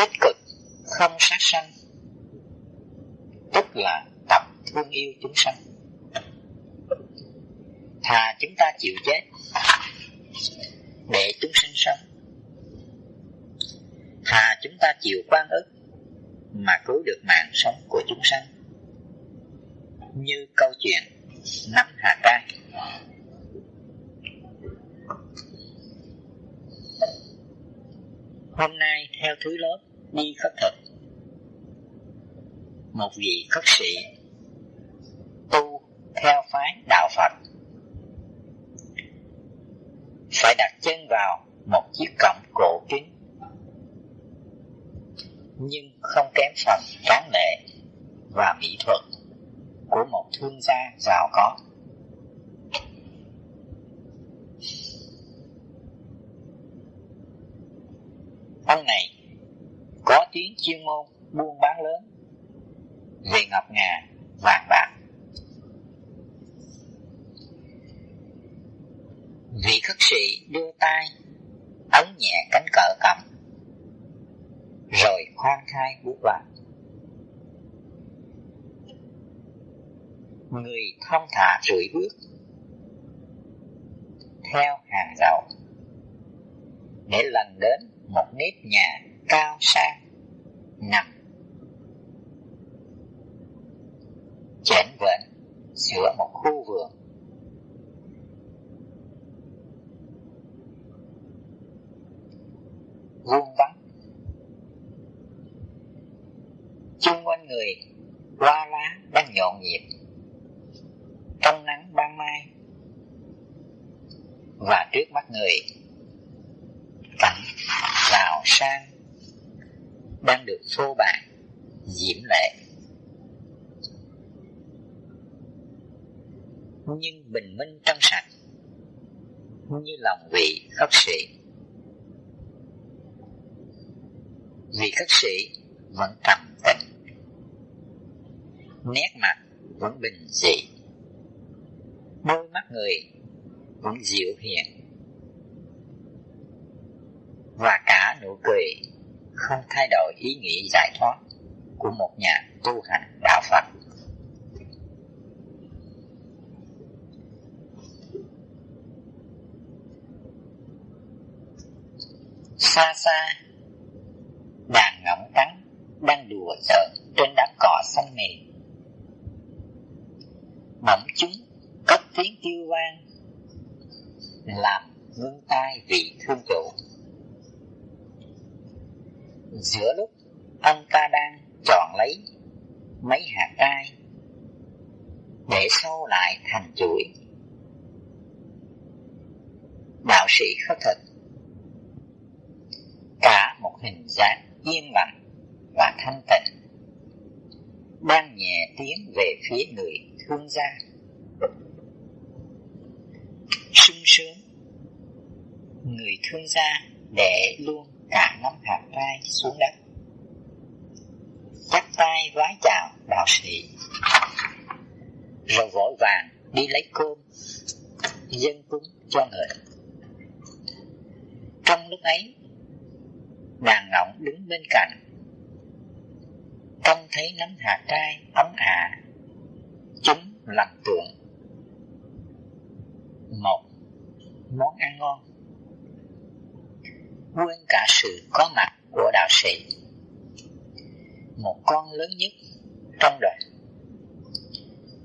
tích cực, không sát sanh. Tức là tập thương yêu chúng sanh. Thà chúng ta chịu chết để chúng sinh sống. Thà chúng ta chịu quan ức mà cứu được mạng sống của chúng sanh. Như câu chuyện năm hà trai hôm nay theo thứ lớp đi khất thực. Một vị khất sĩ tu theo phái đạo Phật. Phải đặt chân vào một chiếc cổng cổ kính, nhưng không kém phần tráng lệ và mỹ thuật của một thương gia giàu có. Ông này có tiếng chuyên môn buôn bán lớn về ngọc ngà, vàng bạc. Vị khất sĩ đưa tay ấn nhẹ cánh cờ cầm rồi khoan khai bước vào. Người thông thả rưỡi bước theo hàng rào để lần đến một nếp nhà cao sang nằm giữa một khu vườn. Vuông vắng chung quanh người hoa lá đang nhộn nhịp trong nắng ban mai và trước mắt người cảnh rào sang đang được phô bày diễm lệ nhưng bình minh trong sạch như lòng vị khất sĩ vị khất sĩ vẫn trầm tĩnh nét mặt vẫn bình dị, đôi mắt người vẫn dịu hiền, và cả nụ cười không thay đổi ý nghĩ giải thoát của một nhà tu hành đạo Phật. Xa xa, đàn ngỗng trắng đang đùa giỡn trên đám cỏ xanh mềm. Bỗng chúng cất tiếng kêu vang làm ngưng tai vị thương chủ giữa lúc ông ta đang chọn lấy mấy hạt cai để sâu lại thành chuỗi đạo sĩ khất thực hình dáng yên lặng và thanh tịnh. Đang nhẹ tiến về phía người thương gia. Sung sướng, người thương gia để luôn cả năm hạt trai xuống đất. Chắp tay vái chào đạo sĩ. Rồi vội vàng đi lấy cơm, dân cúng cho người. Trong lúc ấy đàn ngỗng đứng bên cạnh. Trông thấy nắm hà trai, ấm ả chúng làm tượng một, món ăn ngon. Quên cả sự có mặt của đạo sĩ. Một con lớn nhất trong đời.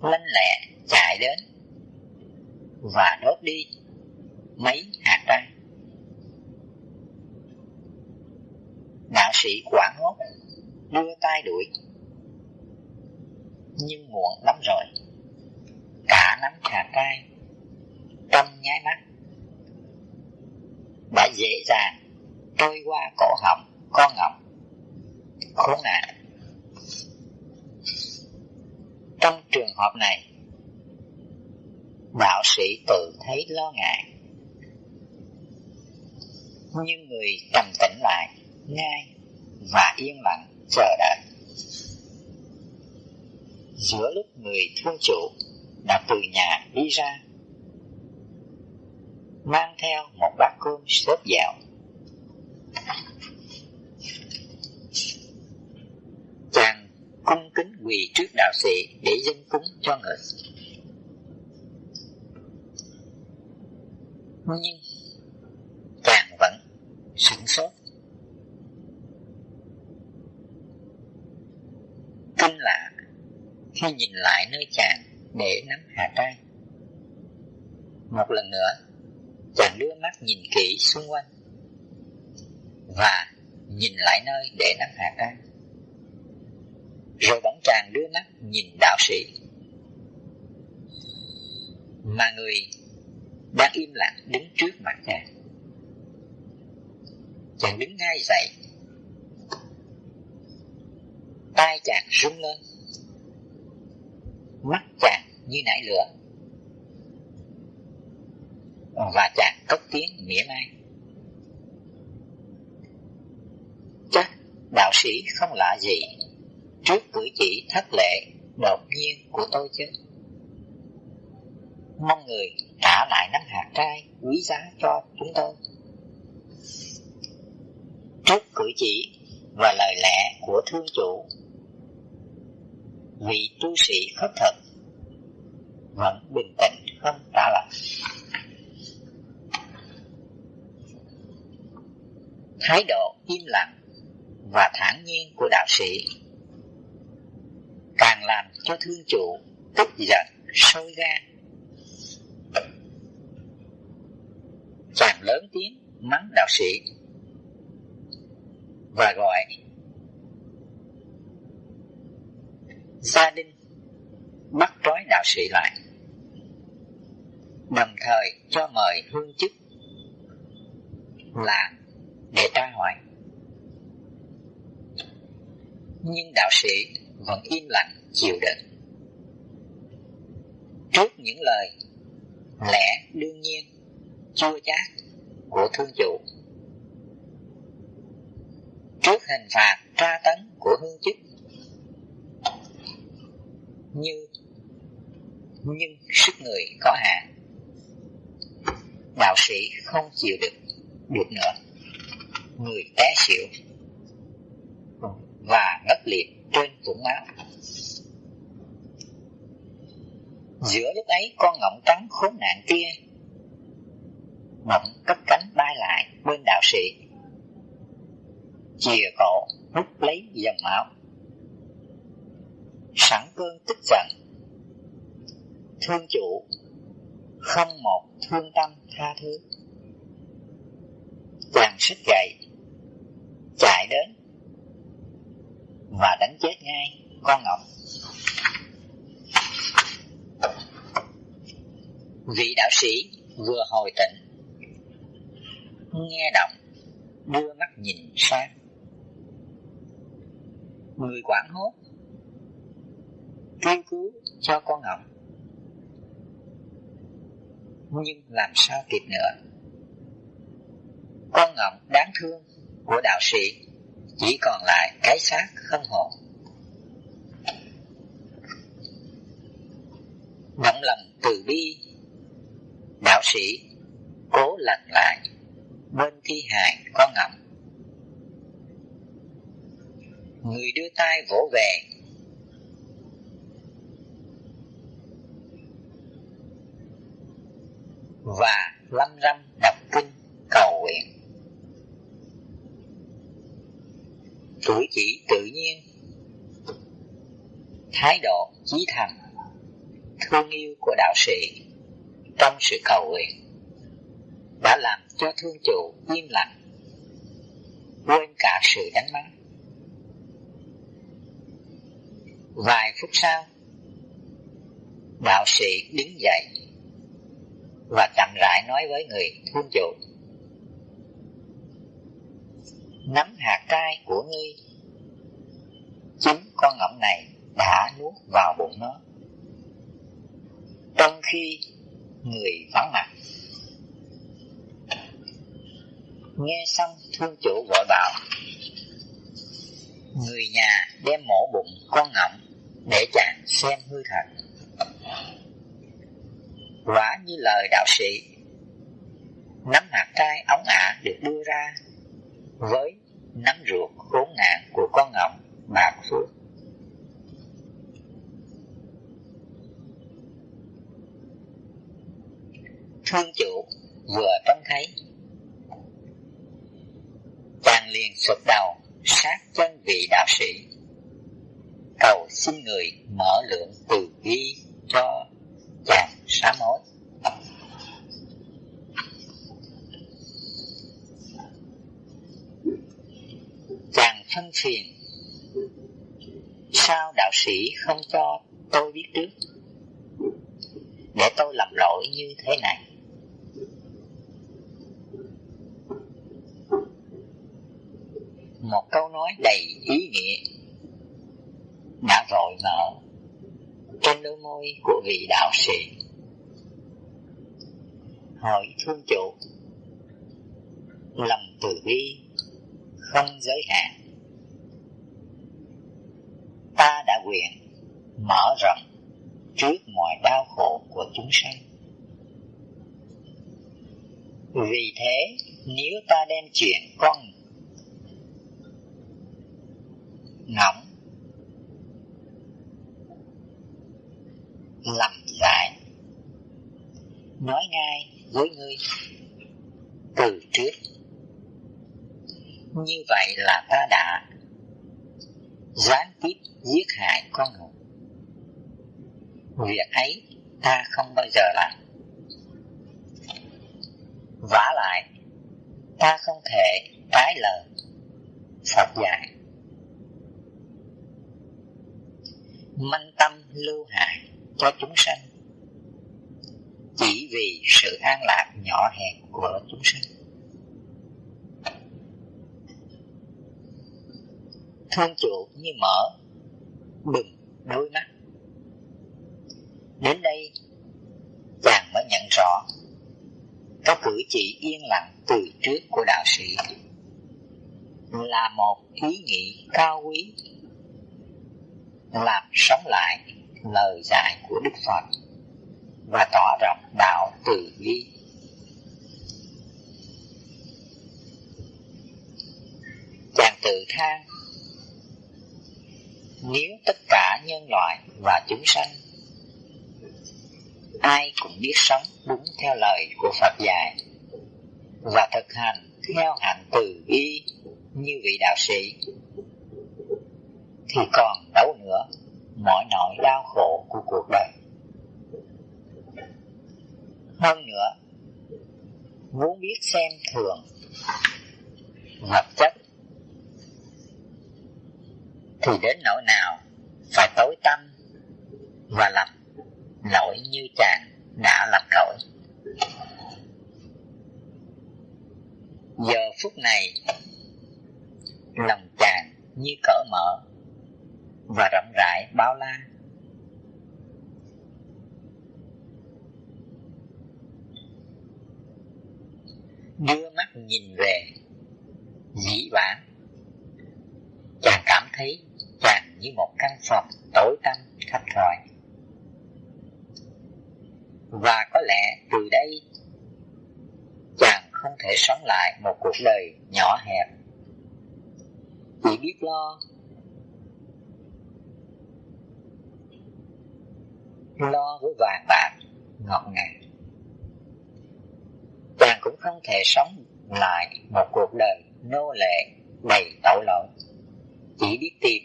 lanh lẹ chạy đến và đốt đi mấy hạt trai đạo sĩ quảng hốt đưa tay đuổi. Nhưng muộn lắm rồi, cả nắm hạt tay, tâm nháy mắt. Đã dễ dàng trôi qua cổ họng con ngọc khốn nạn. Trong trường hợp này, đạo sĩ tự thấy lo ngại. Nhưng người trầm tĩnh lại, ngay và yên lặng chờ đợi. Giữa lúc người thương chủ đã từ nhà đi ra, mang theo một bát cơm xốp dạo. Chàng cung kính quỳ trước đạo sĩ để dâng cúng cho người. Nhưng chàng vẫn sửng sốt. Khi nhìn lại nơi chàng để nắm hà trai. Một lần nữa, chàng đưa mắt nhìn kỹ xung quanh và nhìn lại nơi để nắm hà trai. Rồi bỗng chàng đưa mắt nhìn đạo sĩ Mà người đang im lặng đứng trước mặt chàng Chàng đứng ngay dậy tay chàng rung lên Mắt chàng như nải lửa. Và chàng cất tiếng mỉa mai. Chắc đạo sĩ không lạ gì, trước cử chỉ thất lệ đột nhiên của tôi chứ. Mong người trả lại nắm hạt trai quý giá cho chúng tôi. Trước cử chỉ và lời lẽ của thương chủ vị tu sĩ khất thực vẫn bình tĩnh, không trả lời. Thái độ im lặng và thản nhiên của đạo sĩ càng làm cho thương chủ tức giận, sôi gan chàng lớn tiếng mắng đạo sĩ và gọi gia đình bắt trói đạo sĩ lại đồng thời cho mời hương chức làng để tra hỏi nhưng đạo sĩ vẫn im lặng chịu đựng. Trước những lời lẽ đương nhiên, chua chát của thương chủ, trước hình phạt tra tấn của hương chức, như nhưng sức người có hạn. Đạo sĩ không chịu được được nữa. Người té xỉu và ngất liệt trên vũng máu. Giữa lúc ấy, con ngỗng trắng khốn nạn kia Mộng cất cánh bay lại bên đạo sĩ. Chìa cổ hút lấy dòng máu. Sẵn cơn tức giận Thương chủ Không một thương tâm tha thứ Chàng sức dậy Chạy đến và đánh chết ngay con ngọc. Vị đạo sĩ vừa hồi tỉnh, nghe động, đưa mắt nhìn sang. Người quảng hốt, kêu cứu cho con ngọc. Nhưng làm sao kịp nữa? Con ngọc đáng thương của đạo sĩ chỉ còn lại cái xác không hồn. Động lòng từ bi, đạo sĩ cố lành lại bên thi hài con ngậm. Người đưa tay vỗ về và lâm râm đọc kinh cầu nguyện. cử chỉ tự nhiên. Thái độ chí thành thương yêu của đạo sĩ trong sự cầu nguyện. Đã làm cho thương chủ im lặng. Quên cả sự đánh mắng. Vài phút sau, đạo sĩ đứng dậy và chậm rãi nói với người thương chủ, nắm hạt trai của ngươi chính con ngỗng này đã nuốt vào bụng nó. Trong khi người vắng mặt, nghe xong thương chủ gọi bảo, người nhà đem mổ bụng con ngỗng để chàng xem hư thật vả như lời đạo sĩ. Nắm hạt trai ống ả được đưa ra với nắm ruột khốn nạn của con ngọc bạc phước thương chủ vừa tấn thấy, chàng liền sụp đầu sát chân vị đạo sĩ. Cầu xin người mở lượng từ bi cho chàng sám hối. Chàng phân phiền, sao đạo sĩ không cho tôi biết trước? Để tôi làm lỗi như thế này. Một câu nói đầy ý nghĩa đã vội nở môi của vị đạo sĩ. Hỏi thương chủ, lòng từ bi không giới hạn. Ta đã nguyện mở rộng trước mọi đau khổ của chúng sanh. Vì thế, nếu ta đem chuyện con ngẫm lầm giải nói ngay với ngươi từ trước như vậy là ta đã gián tiếp giết hại con người việc ấy ta không bao giờ làm. Vả lại, ta không thể trái lời Phật dạy. Manh tâm lưu hại cho chúng sanh chỉ vì sự an lạc nhỏ hẹp của chúng sinh, thương chủ như mở bừng đôi mắt. Đến đây chàng mới nhận rõ có cử chỉ yên lặng từ trước của đạo sĩ là một ý nghĩ cao quý làm sống lại lời dạy của Đức Phật và tỏ rộng đạo từ bi. Chàng tự than nếu tất cả nhân loại và chúng sanh, ai cũng biết sống đúng theo lời của Phật dạy và thực hành theo hạnh từ bi như vị đạo sĩ, thì còn đâu nữa mọi nỗi đau khổ của cuộc đời hơn nữa. Muốn biết xem thường vật chất thì đến nỗi nào phải tối tâm và làm lỗi như chàng đã làm lỗi. Giờ phút này, lòng chàng như cỡ mở và rộng rãi bao la. Nhìn về dĩ vãng, chàng cảm thấy chàng như một căn phòng tối tăm khách rọi và có lẽ từ đây chàng không thể sống lại một cuộc đời nhỏ hẹp. Chỉ biết lo lo với vàng bạc ngọt ngào. Chàng cũng không thể sống lại một cuộc đời nô lệ đầy tội lỗi. Chỉ biết tìm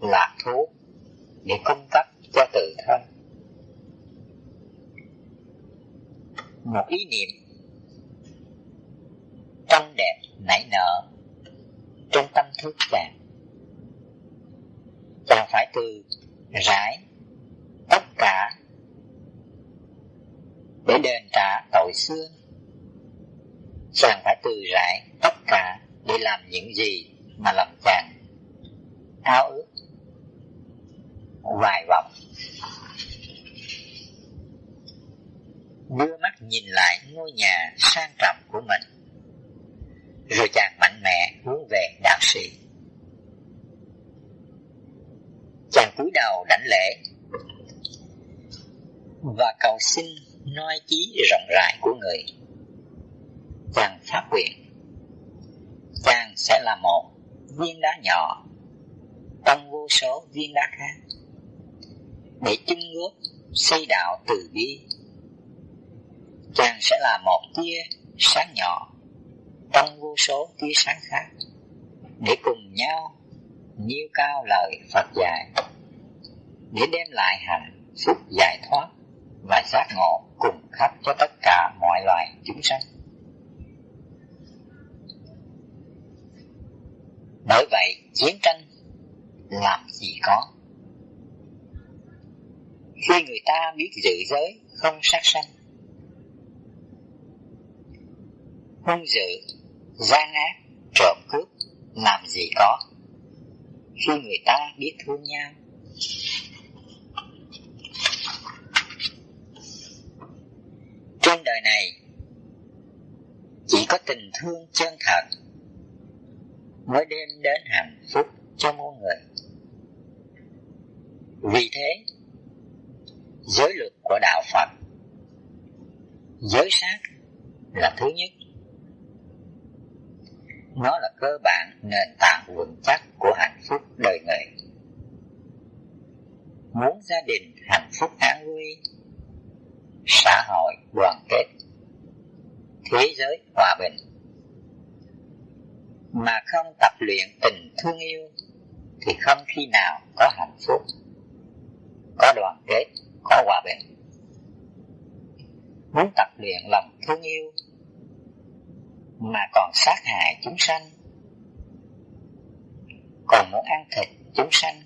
lạc thú để cung cấp cho tự thân. Một ý niệm trong đẹp nảy nở trong tâm thức bạn. Chàng phải từ rải tất cả để đền trả tội xưa chàng phải từ rải tất cả để làm những gì mà làm chàng ao ước. Vài vọng đưa mắt nhìn lại ngôi nhà sang trọng của mình. Rồi chàng mạnh mẽ hướng về đạo sĩ. Chàng cúi đầu đảnh lễ và cầu xin noi chí rộng rãi của người. Chàng phát nguyện sẽ là một viên đá nhỏ, trong vô số viên đá khác, để chung góp xây đạo từ bi chàng sẽ là một tia sáng nhỏ, trong vô số tia sáng khác, để cùng nhau nhiêu cao lời Phật dạy, để đem lại hạnh phúc giải thoát và giác ngộ cùng khắp cho tất cả mọi loài chúng sanh. Bởi vậy, chiến tranh làm gì có. Khi người ta biết giữ giới không sát sanh, hung dữ, gian ác, trộm cướp, làm gì có. Khi người ta biết thương nhau, Trên đời này Chỉ có tình thương chân thật Mới đem đến hạnh phúc cho mỗi người. Vì thế, Giới luật của Đạo Phật, Giới sát là thứ nhất. Nó là cơ bản nền tảng vững chắc của hạnh phúc đời người. Muốn gia đình hạnh phúc an vui xã hội đoàn kết, thế giới hòa bình mà không tập luyện tình thương yêu, thì không khi nào có hạnh phúc, có đoàn kết, có hòa bình. Muốn tập luyện lòng thương yêu mà còn sát hại chúng sanh, còn muốn ăn thịt chúng sanh,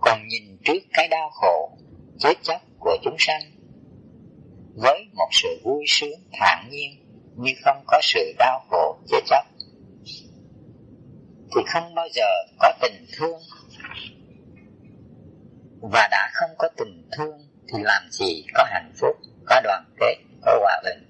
còn nhìn trước cái đau khổ, chết chóc của chúng sanh, với một sự vui sướng thản nhiên như không có sự đau khổ, chết chóc thì không bao giờ có tình thương. Và đã không có tình thương thì làm gì có hạnh phúc, có đoàn kết, có hòa bình.